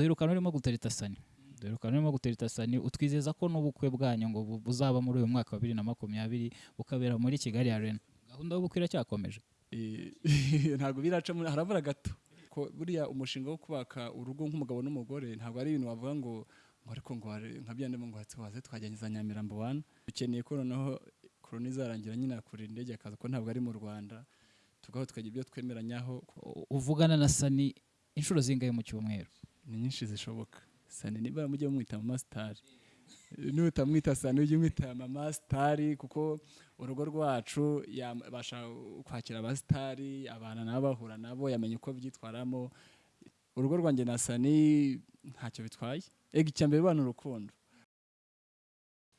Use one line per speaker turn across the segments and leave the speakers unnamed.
duherukana urimo gutereta sani duherukana urimo gutereta sani utwizeza ko n'ubukwe bwanyu ngo bu- buzaba muri uyu mwaka wa bibiri na makumyabiri bukabera muri kigali arena. Gahunda y'ubukwe iracyakomeje.
Ntabwo biraca muri harabura gato. Ko buriya umushinga wo kubaka urugo nk'umugabo n'umugore ntabwo ari ibintu wavuga ngo ngo ariko ngo nka byande ngo waze twajyanye za Nyamirambo wana dukeneye ko noneho korona izarangira nyine akurira indege akaza ko ntabwo ari mu Rwanda. Tugaho tukagira ibyo twemeranyaho
uvugana na sani inshuro zingahe mu cyumweru?
Ni nyinshi zishoboka. Sani niba mujye mumwita mama sitari nutamwita sani ujye umwita mama sitari kuko urugo rwacu yabasha kwakira abasitari abana nabo bahura nabo yamenya uko byitwaramo. Urugo rwanjye na sani ntacyo bitwaye. Ega icya mbere bana urukundo.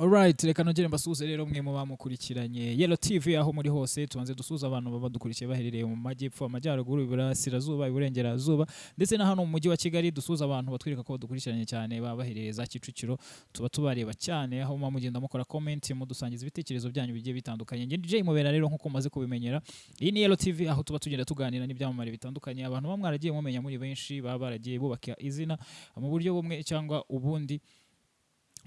Alright, reka nongere mbasuhuze rero mwe mu bamukurikiranye. Yellow TV aho muri hose tubanze dusuza abantu baba badukurikiye baherereye mu majyepfo amajyaruguru iburasirazuba iburengerazuba ndetse na hano mu mujyi wa Kigali dusuza abantu batwereka ko badukurikiranye cyane baba baherereye za Kicukiro. Tuba tubareba cyane aho muba mugenda mukora comment mudusangiza ibitekerezo byanyu bigiye bitandukanye. Njye DJ Mubera rero nk'uko mumaze kubimenyera iyi ni Yellow TV aho tuba tugenda tuganira n'ibyamamare bitandukanye. Abantu baba mwaragiye mumenya muri benshi baba baragiye bubaka izina mu buryo bumwe cyangwa ubundi.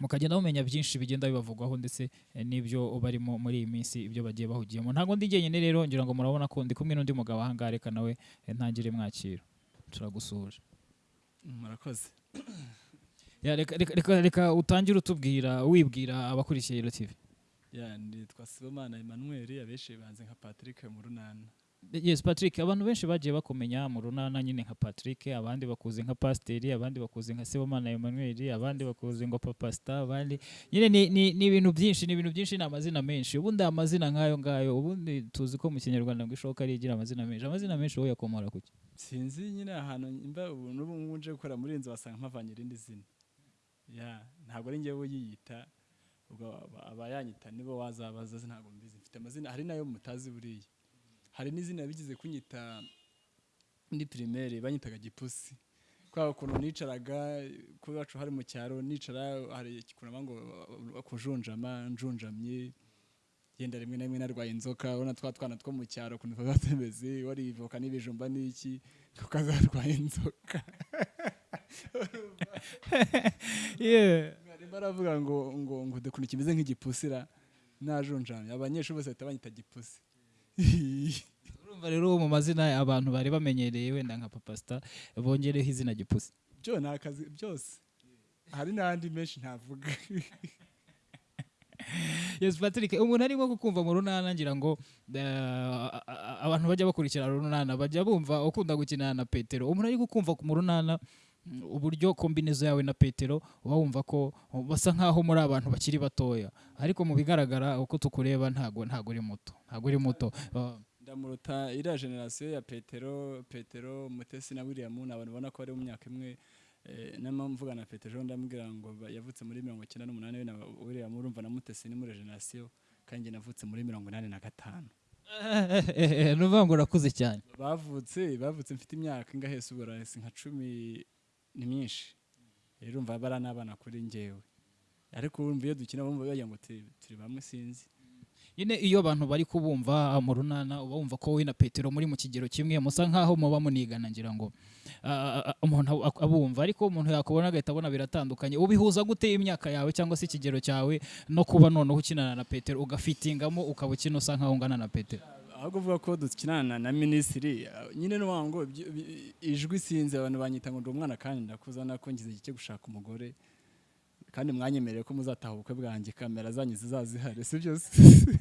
Mukagenda mumenya byinshi bigenda bibavugwaho ndetse eh, n'ibyo barimo muri iyi minsi ibyo bagiye bahugiyemo. Ntabwo ndi jyenyine rero ngira ngo murabona ko ndi kumwe n'undi mugabo ahangaha reka nawe eh, ntangire mwakira. Turagusuhuje
murakoze.
Ya, reka, utangire utubwira wibwira abakurikiye Yellow TV
ya nitwa Sibomana Emmanuel abenshi banze nka Patrick mu runana
yes Patrick abantu benshi bagiye bakumenya mu runana nyine nka Patrick abandi bakuzi nka Pasiteri abandi bakuzi nka Sibomana Emmanuel abandi bakuzi ngo Papa Star abandi nyine ni, ibintu byinshi ni ibintu byinshi ni amazina menshi. Ubundi amazina nk'ayo ngayo ubundi tuzi ko mu kinyarwanda ngo ishoka rigira amazina menshi. Amazina menshi wowe yakomora kuki?
Sinzi nyine ahantu imba ubu n'ubu ngubu nje gukora muri iyi nzu wasanga mpavanye irindi zina. Ntabwo ari njyewe uyiyita ubwo aba- abayanyita nibo wazabaza ntabwo mbizi. Mfite amazina hari na yo mutazi buriya. Hari n'izina bigize kunyita muri primaire banyitaga gipusi. Kwa ukuntu nicaraga ku iwacu hari mu cyaro nicara hari ikunama ngo kujunjama njunjamye yenda rimwe na rimwe narwaye inzoka. Urabona twa twana two mu cyaro ukuntu tuba tumeze warivoka n'ibijumba n'iki tukazarwaye inzoka. Mwarimu aravuga ngo ngo ngo ukuntu kimeze nk'igipusira najunjamye. Abanyeshuri bose bahita banyita gipusi.
urumva rero mu mazina abantu bari bamenyereye wenda nka Papa Star bongereho izina gipusi.
Byo ni akazi byose. Hari n'andi menshi ntavuga.
Yes Patrick umuntu arimo kukumva mu runana ngira ngo eh, abantu bajya bakurikira runana bajya bumva ukunda gukinana na Petero. Umuntu ari kukumva mu runana uburyo kombinezo yawe na Petero uba wumva ko basa nkaho muri abantu bakiri batoya. Ariko mu bigaragara uko tukureba ntago ntago uri muto ntago uri muto.
Ndamuruta iriya generasiyo ya petero petero mutesi na william ni abantu ubona ko bari mu myaka imwe eh, mvuga na petero ndamubwira ngo yavutse muri mirongo icyenda n'umunani we na william urumva na mutesi ni muri generasiyo kandi navutse muri mirongo inani na gatanu.
Ni ukuvuga ngo urakuze cyane.
Bavutse bavutse mfite imyaka ingahe? Se ubwo nka cumi ni myinshi. Rero urumva bari n'abana kuri njyewe. Ariko urumva iyo dukina bumva bagira ngo turi bamwe sinzi.
Nyine iyo abantu bari kubumva mu runana uba wumva ko wowe na petero muri mu kigero kimwe musa nkaho muba munigana ngira ngo umuntu ab- abumva. Ariko umuntu yakubona agahita abona biratandukanye. Ubihuza gute imyaka yawe cyangwa se ikigero cyawe no kuba noneho ukinana na petero ugafitingamo ukaba ukina usa nkaho ungana na petero?
Ahubwo uvuga ko dukinana na minisitiri. Nyine ngo ijwi sinzi abantu banyita ngo ndi umwana kandi ndakuzana ko ngize igihe cyo gushaka umugore. Kandi mwanyemereye ko muzataha ubukwe bwanjye kamera zanyu zizazihari si byose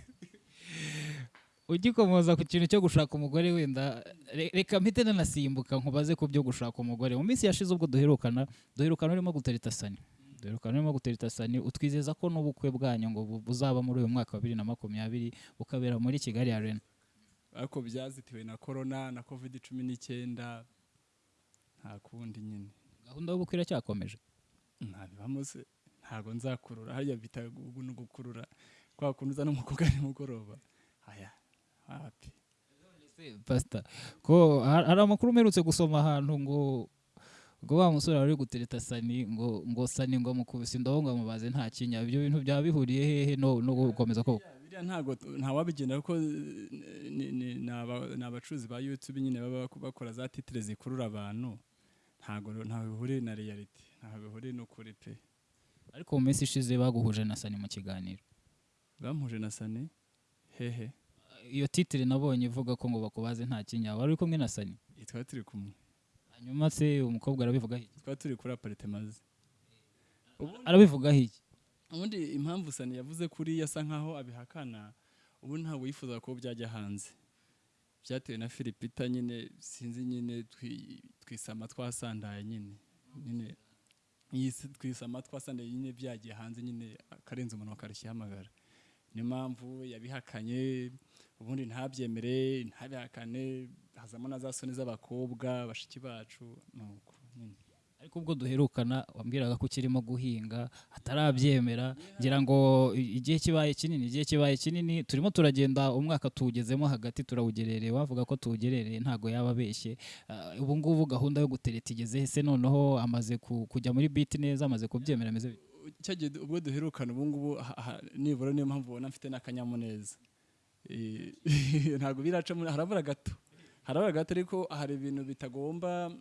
ugikomoza ku kintu cyo gushaka umugore wenda re- reka mpite nanasimbuka nkubaze ku byo gushaka umugore. Mu minsi yashize ubwo duherukana duherukana urimo gutereta sani. Duherukana urimo gutereta sani utwizeza ko n'ubukwe bwanyu ngo bu- buzaba muri uyu mwaka wa bibiri na makumyabiri bukabera muri kigali arena.
Ariko byazitiwe na korona na covid cumi n'icyenda nta kundi nyine.
Gahunda y'ubukwe iracyakomeje
ntabibamo se ntabwo nzakurura. Hariya bita gukurura kwa kuntu uza n'umukobwa nimugoroba. Aya hapi.
Pasita ko har- hari amakuru umerutse gusoma ahantu ngo ngo wa musore wari gutereta sani ngo ngo sani ngo amukubise. Indobo ngo amubaze nta kinya. Ibyo bintu byaba bihuriye hehe no no gukomeza ko
biriya ntabwo ntawabigenda kuko ni- ni ni aba- ni abacuruzi ba youtube nyine baba bak- bakora za titire zikurura abantu ntago ntaho bihuriye na reality ntaho bihuriye n'ukuri pe.
Ariko mu minsi ishize baguhuje na sani mu kiganiro.
Bampuje na sani hehe.
Iyo titire nabonye ivuga ko ngo bakubaze nta kinya wari uri kumwe na sani
twari turi kumwe.
Hanyuma se umukobwa arabivugaho iki?
Twari turi kuri aparitemazi
arabivugaho iki?
Ubundi impamvu sani yavuze kuri asa nkaho abihakana ubu ntabwo yifuza ko byajya hanze. Byatewe na filipita nyine sinzi nyine twi- twisama twasandaye nyine. Nyine twisama twasandaye nyine byagiye hanze nyine akarenza umuntu akarushyihamagara niyo mpamvu yabihakanye ubundi ntabyemere ntabihakane hazamo na za soni z'abakobwa bashiki bacu. Nuko nyine.
Ariko ubwo duherukana wambwiraga ko ukirimo guhinga atarabyemera ngira ngo igihe kibaye kinini igihe kibaye kinini turimo turagenda umwaka tuwugezemo hagati turawugerereye wavuga ko tuwugerereye ntago yaba abeshye. Ah, ubu ngubu gahunda yo gutereta igeze se? Noneho amaze ku- kujya muri biti neza amaze kubyemera ameze
cyagiye ubwo duherukana ubu ngubu nibura niyo mpamvu ubona mfite n'akanyamuneza. Ntabwo biraca muri- harabura gato. Harabura gato ariko hari ibintu bitagomba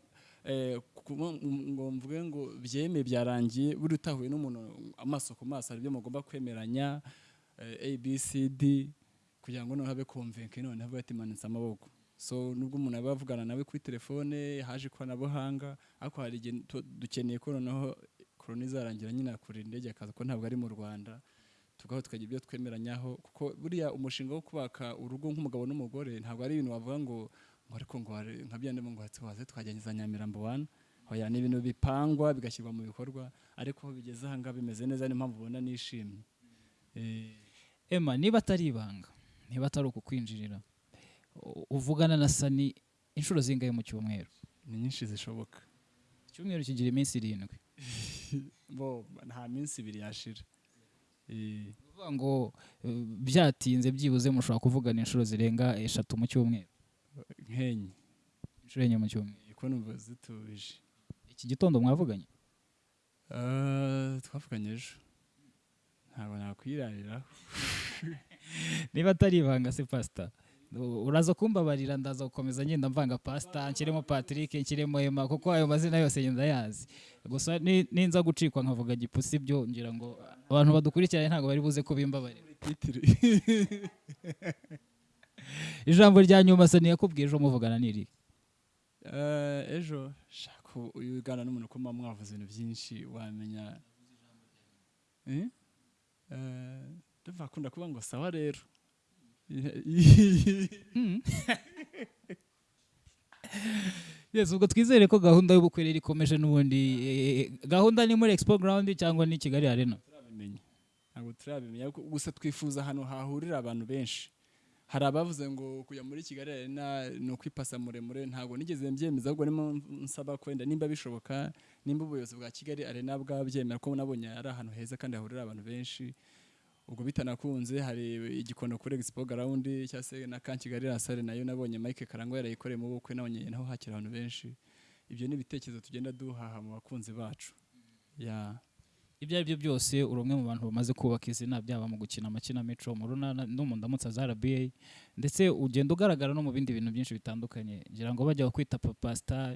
ngo mvuge ngo byeme byarangiye buri utahuye n'umuntu amaso ku maso hari ibyo mugomba kwemeranya eh, abcd kugira ngo noneho habe konvenke noneho avuga ati manitse amaboko. So nubwo umuntu aba avugana nawe kuri telefone haje ikoranabuhanga ariko hari igihe dukeneye ko noneho korona izarangira nyine akurira indege akaza ko ntabwo ari mu rwanda tugaho tukagira ibyo twemeranyaho kuko buriya umushinga wo kubaka urugo nk'umugabo n'umugore ntabwo ari ibintu wavuga ngo ngo ariko ngo nka byandi ngo hatse waze twajyanye za nyamirambo wana hoya ni ibintu bipangwa bigashyirwa mu bikorwa ariko bigeze aha ngaha bimeze neza niyo mpamvu ubona nishimye. Eh,
Emma niba atari ibanga niba atari ukukwinjirira uvugana na sani inshuro zingahe mu cyumweru?
Ni nyinshi zishoboka.
Icyumweru kigira iminsi irindwi.
Bo nta minsi ibiri yashira. Eh,
ngo eh, byatinze byibuze mushobora kuvugana inshuro zirenga eshatu mu cyumweru.
Nkenye
inshuro enye mu cyumweru.
Ko numva zitubije
iki gitondo mwavuganye?
Ah, twavuganye ejo. Ntabwo nakwirariraho
niba atari ibanga se pasita uraza kumbabarira ndaza gukomeza ngenda mvanga pasita nshyiremo patrick nshyiremo ema kuko ayo mazina yose ngenda yazi. Gusa ni- ninza gucikwa nkavuga gipusi byo ngira ngo abantu badukurikiranye ntabwo bari buze kubimbabarira. ijambo rya nyuma sani yakubwiye ejo muvugana n'iri
Eh, ejo shaka uyu ugana n'umuntu ko muba mwavuze ibintu byinshi wamenya. Eh? Eh, ndumva akunda kuvuga ngo sawa rero.
Yes ubwo twizere ko gahunda y'ubukwe rero ikomeje n'ubundi gahunda ni muri expo ground cyangwa ni kigali arena?
Ntabwo turabimenya gusa twifuza ahantu hahurira abantu benshi. Hari abavuze ngo kujya muri kigali arena ni ukwipasa muremure ntabwo nigeze mbyemeza ahubwo nimo nsaba kwenda. Nimba bishoboka nimba ubuyobozi bwa kigali arena bwabyemera ko nabonye ari ahantu heza kandi hahurira abantu benshi. Ubwo bitanakunze hari igikono kuri expo ground cyangwa se na kan kigali rasare na yo nabonye mike karangwa yarayikoreye mu bukwe nabonye naho hakira abantu benshi. Ibyo ni ibitekerezo tugenda duhaha mu bakunzi bacu. Ya.
Ibyo ari byo byose uri umwe mu bantu bamaze kubaka izina byaba mu gukina amakinamico mu runana no mu ndamutsa za RBA ndetse ugenda ugaragara no mu bindi bintu byinshi bitandukanye. Ngira ngo bajya kwita papa star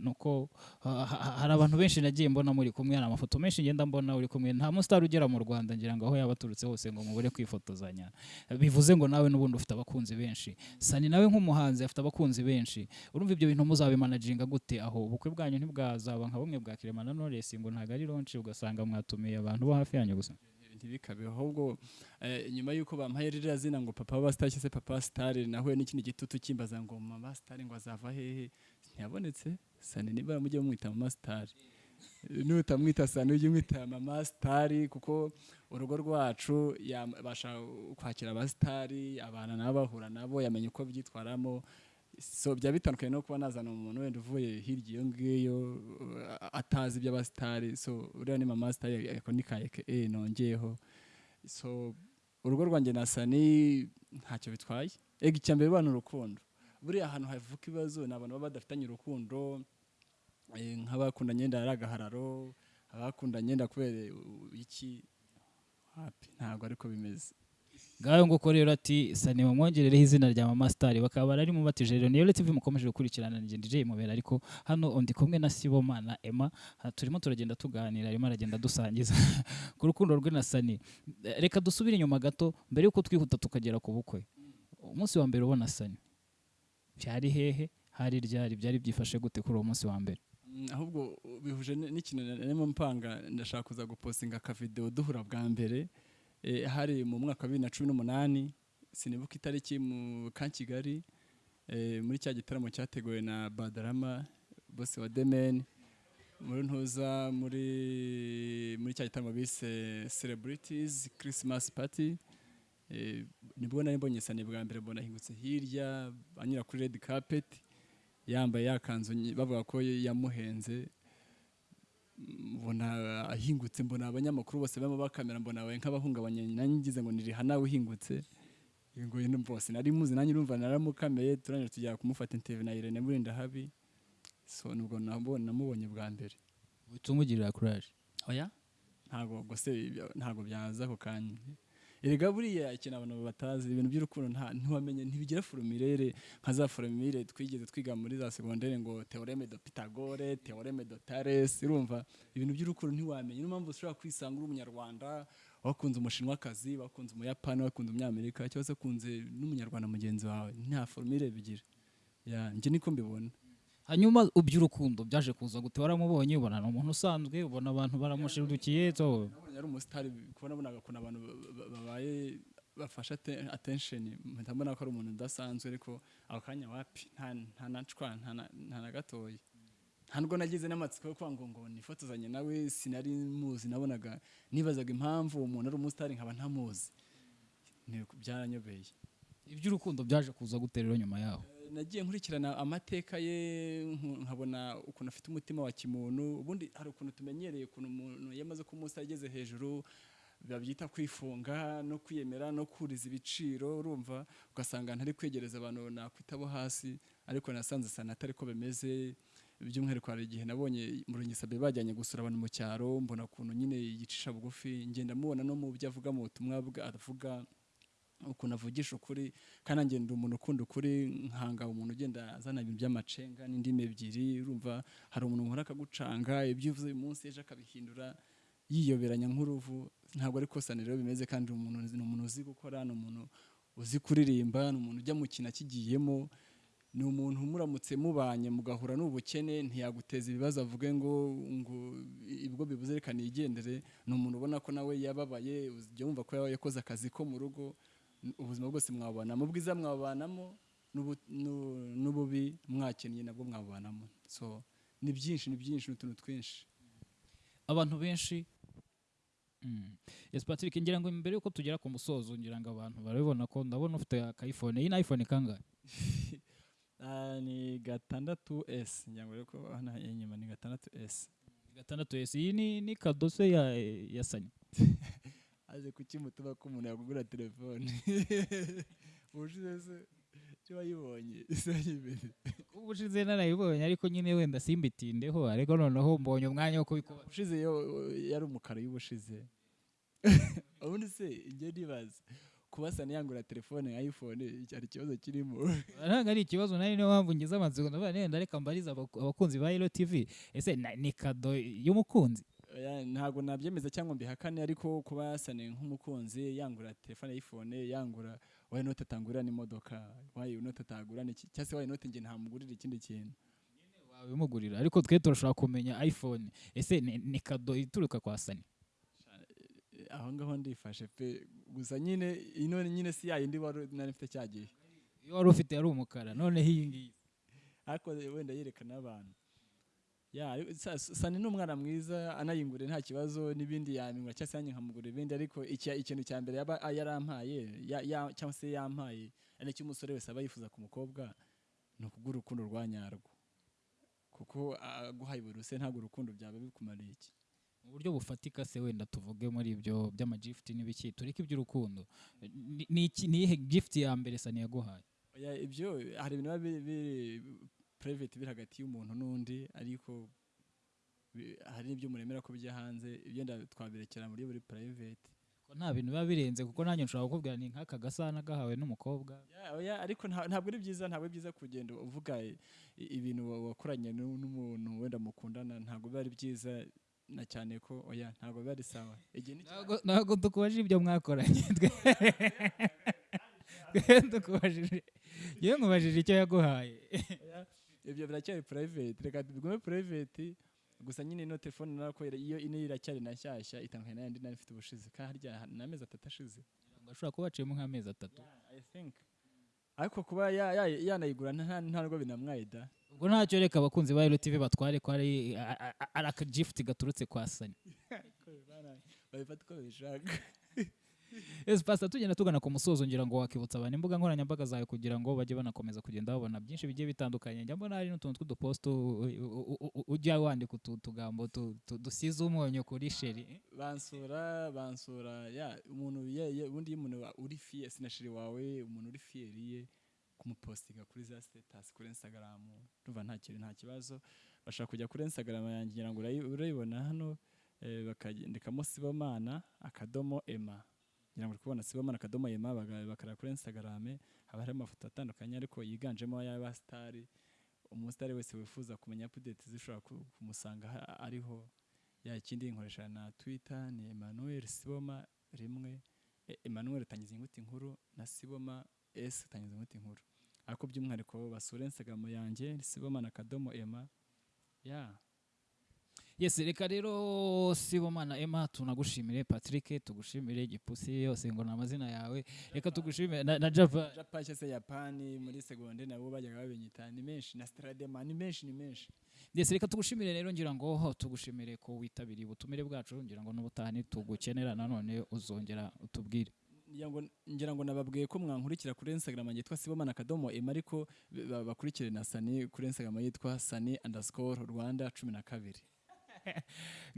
nuko ha- ha- hari abantu benshi nagiye mbona muri kumwe hari amafoto menshi ngenda mbona uri kumwe. Nta mustar ugera mu Rwanda ngira ngo aho yaba aturutse hose ngo mubure kwifotozanya. Bivuze ngo nawe n'ubundi ufite abakunzi benshi. Sani nawe nk'umuhanzi afite abakunzi benshi. Urumva ibyo bintu muzabimanaginga gute? Aho ubukwe bwanyu ntibwazaba. Nka bumwe bwa Clement na Knowless ngo ntabwo ari launch ugasanga mwatumiye abantu bo hafi yanyu gusa.
Ntibikabe ahubwo eh, nyuma y'uko bampaye ririya zina ngo papa wa cyangwa se papa star nahuye n'ikindi gitutu kimbaza ngo mama star ngo azava hehe ntiyabonetse. Sani niba mujye mumwita mama star. Nutamwita sani ujye umwita mama star kuko urugo rwacu yabasha kwakira abasitari abana nabo bahura nabo yamenya uko byitwaramo so byaba bitandukanye no kuba nazana umuntu wenda uvuye hirya iyo ngiyo atazi iby'abasitari so uriya ni mama sitari ako ni ka eke nongeyeho. So urugo rwanjye na sani ntacyo bitwaye. Ega icya mbere bana urukundo. Buriya ahantu havuka ibibazo ni abantu baba badafitanye urukundo eh, nk'abakundanye yenda ari agahararo abakundanye yenda kubera iki? Ntabwo ariko bimeze.
Ngaho nguko rero ati sani bamwongerereho izina rya mama sitari bakaba bari mu batije rero niyo tv mukomeje gukurikirana ni DJ Mubera. Ariko hano ndi kumwe na Siboma na Emma turimo turagenda tuganira arimo aragenda dusangiza. Ku rukundo rwe na sani reka dusubire inyuma gato mbere yuko twihuta tukagera ku bukwe. Umunsi wa mbere ubona sani. Byari hehe? Hari ryari? Byari byifashe gute kuri uwo munsi wa mbere?
Mm, ahubwo bihuje n'ikintu narimo mpanga ndashaka kuza gupostinga akavideo duhura bwa mbere. Hari mu mwaka wa bibiri na cumi n'umunani sinibuka itariki mu ka kigali eh, muri cya gitaramo cyateguwe na badarama bose wa demeni muri ntuza muri muri cya gitaramo bise celebrities christmas party. Eh, ni bwo nari mbonye sani bwa mbere mbona ahingutse hirya anyura kuri red carpet yambaye yakanzu bavuga ko yamuhenze. Mbona ahingutse mbona abanyamakuru bose barimo bakamera mbona we nk'abahungabanye nanjye ngize ngo ni Rihanna uhingutse. Ngo bose nari muzi nanjye urumva naramukameye turangije tujya kumufata interview na Irene Murindahabi so nubwo namubonye bwa mbere.
Uhita umugirira courage
oya ntago gose ibyo- ntago byaza ako kanya. Erega buriya ikintu abantu batazi ibintu by'urukundo nta ntiwamenye ntibigira forumirere nka za forumire twigeze twiga muri za segondere ngo teoreme de pitagore teoreme de tares urumva? Ibintu by'urukundo ntiwamenye. Niyo mpamvu ushobora kwisanga uri umunyarwanda wakunze umushinwakazi wakunze umuyapani wakunze umunyamerika cyangwa se wakunze n'umunyarwanda mugenzi wawe. Nta forumire bigira. Njye niko mbibona.
Hanyuma iby'urukundo byaje kuza gute? Waramubonye ubona ni umuntu usanzwe ubona abantu baramushirukiye so
nabonye ari umusitari kubona nabonaga ukuntu abantu ba- ba- babaye bafashe atte- attention. Mpita mbona ko ari umuntu udasanzwe ariko ako kanya wapi? Nta nta nacwa nta na- na gatoya. Nta nubwo nagize n'amatsiko yo ngo ngo nifotozanye nawe sinari muzi. Nabonaga nibazaga impamvu uwo muntu ari umusitari nkaba ntamuzi. Byaranyobeye.
Iby'urukundo byaje kuza gute rero nyuma yaho?
Nagiye nkurikirana amateka ye nkabona ukuntu afite umutima wa kimuntu ubundi hari ukuntu tumenyereye ukuntu umuntu iyo amaze kuba umusore ageze hejuru babyita kwifunga no kwiyemera no kuriza ibiciro urumva? Ugasanga ntari kwegereza abantu nakwita abo hasi ariko nasanze sana atari ko bimeze. By'umwihariko hari igihe nabonye mu rungisabe bajyanye gusura abantu mu cyaro mbona ukuntu nyine yicisha bugufi ngenda mubona no mu byo avuga mu butumwa avuga ukuntu avugisha ukuri kandi ndi umuntu ukunda ukuri nkanga umuntu ugenda azana ibintu by'amacenga n'indimi ebyiri urumva hari umuntu nkora akagucanga ibyo uvuze uyu munsi ejo akabihindura yiyoberanya nk'uruvu ntabwo ari kosa rero bimeze kandi umuntu ni umuntu uzi gukora ni umuntu uzi kuririmba ni umuntu ujya mu kintu akigiyemo ni umuntu muramutse mubanye mugahura n'ubukene ntiyaguteza ibibazo avuge ngo ngo ibwo bibuze reka nigendere ni umuntu ubona ko nawe yababaye wumva ko yakoze akazi ko mu rugo ubuzima bwose mwabana mu bwiza n'u- n'ububi mwakennye nabwo mwabubanamo so ni byinshi ni byinshi ni utuntu twinshi.
Abantu benshi Mm. yes patrick ngira ngo mbere yuko tugera ku musozo ngira ngo abantu barabibona ko ndabona ufite aka iphone iyi ni iphone kangahe?
Ah, ni gatandatu s. Ngira ngo rero ko hano inyuma ni gatandatu s.
Gatandatu esi iyi ni kadose ya ya sanya
aje kukimutuma ko umuntu yagugura telefone. Ubushize se cyo wayibonye? Isa imbere
ubushize narayibonye ariko nyine wenda simbitindeho ariko noneho mbonye umwanya wo kubikuba
ushize yo yari umukara y'ubushize. Ubundi se njye nibaza kuba yangura telefone nka iphone cyari ikibazo kirimo?
Ntabwo ari ikibazo nari niyo mpamvu ngize amatsiko. Ndavuga nenda reka mbariza abaku- abakunzi ba Hero TV ese ni kado y'umukunzi?
Ntabwo nabyemeza cyangwa mbihakane ariko kuba yasane nk'umukunzi yangura telefone y'iphone yangura wayi note atangurira n'imodoka? Wayi note atagura cyangwa se wayi note njye ntamugurira ikindi kintu?
Wabimugurira ariko twe turashobora kumenya iphone. Ese ni, kado ituruka kwa sani
aho ngaho ndifashe. Pe gusa nyine ino nyine si yayindi wari nari mfite cya gihe
iyo wari ufite yari umukara noneho iyi ngiyi.
Ariko wenda yerekana abantu. Sani ni umwana mwiza anayingure nta kibazo n'ibindi yamingura cyangwa se yanjye nkamugura ibindi ariko iki- ikintu cya mbere yaba yarampaye ya- ya- cyangwa se yampaye ari cyo umusore wese aba yifuza ku mukobwa ni ukugura urukundo rwa nyarwo kuko aguhaye buri wese ntabwo urukundo byaba bikumariye iki.
Mu buryo bufatika se wenda tuvuge muri ibyo by'amagifuti n'ibiki tureke iby'urukundo. Ni- ni iki- ni iyihe gifuti ya mbere sani yaguhaye?
Ibyo hari ibintu biba biri private biri hagati y'umuntu n'undi ariko hari n'ibyo muremera ko bijya hanze ibyo twabirekera muri buri private.
Ko nta bintu biba birenze kuko nanjye nshobora kukubwira ni nk'aka gasana gahawe n'umukobwa.
Oya, ariko nta- ntabwo ari byiza ntabwo ari byiza kugenda uvuga ibintu wa- wakoranye nu- n'umuntu wenda mukundana ntabwo biba ari byiza na cyane ko oya ntabwo biba ari sawa.
Ntabwo- tukubajije ibyo mwakoranye. Tukubajije yewe nkubajije icyo yaguhaye.
Ibyo biracyari private. Reka bigume private. Gusa nyine ino telefone nakorera iyo ino iracyari na nshyashya itandukanye n'ayandi nari mfite ubushize. Kandi harya ni amezi atatu ashize.
Ashobora kuba waciyemo nk'amezi atatu.
Ariko kuba ya- ya- yanayigura nta nta nubwo binamwaye da.
Ubwo ntacyo reka abakunzi ba Hero TV batware ko ari akagifuti gaturutse kwa sani
babifata uko babishaka.
ese pastor tugenda tugana ku musozo ngira ngo wakibutsa abantu imbuga nkoranyambaga zawe kugira ngo bajye banakomeza kugenda babona byinshi bigiye bitandukanye. Njya mbona hari n'utuntu tw'uduposto ujya wandika utu tugambo tu- tu- dusize umunyu kuri sheri.
Bansura bansura ya umuntu ubundi iyo umuntu uri fiye sinashiri wawe umuntu uri fiyeriye kumupostinga kuri za status kuri instagram ndumva nta kintu nta kibazo. Bashaka kujya kuri instagram yanjye ngira ngo urayi- urayibona hano eh, bakagendekamo sibomana akadomo ema ngira ngo kubona sibomana akadomo ema baga- bakareba kuri instagram haba hari amafoto atandukanye ariko yiganjemo ay'abasitari umusitari wese wifuza kumenya update zishobora ku- kumusanga ariho. Ya ikindi nkoresha na twitter ni emmanuel siboma rimwe E- emmanuel utangiza inyuguti nkuru na siboma s utangiza inyuguti nkuru ariko by'umwihariko basura instagram yanjye siboma na kadomo ema ya.
Yes reka rero sibomana emma tunagushimire. Patrick tugushimire. Gipusi yose ngo ni amazina yawe. Reka tugushimire na, java.
Cyangwa se yapani muri segonde nabo bajyaga babinyita. Ni menshi na stradema ni menshi ni menshi.
Yes reka tugushimire rero ngira ngo tugushimire ko witabiriye ubutumire bwacu ngira ngo n'ubutaha tugukenera nanone uzongera utubwire.
Ngira ngo nababwiye ko mwankurikira kuri instagram yitwa sibomana akadomo ema ariko ba- bakurikire na sani kuri instagram yitwa sani underscore rwanda cumi na kabiri.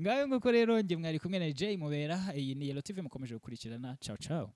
Ngayo nguko rero njye mwari kumwe na Jay Mubera iyi ni Yellow TV mukomeje gukurikirana. Ciao ciao.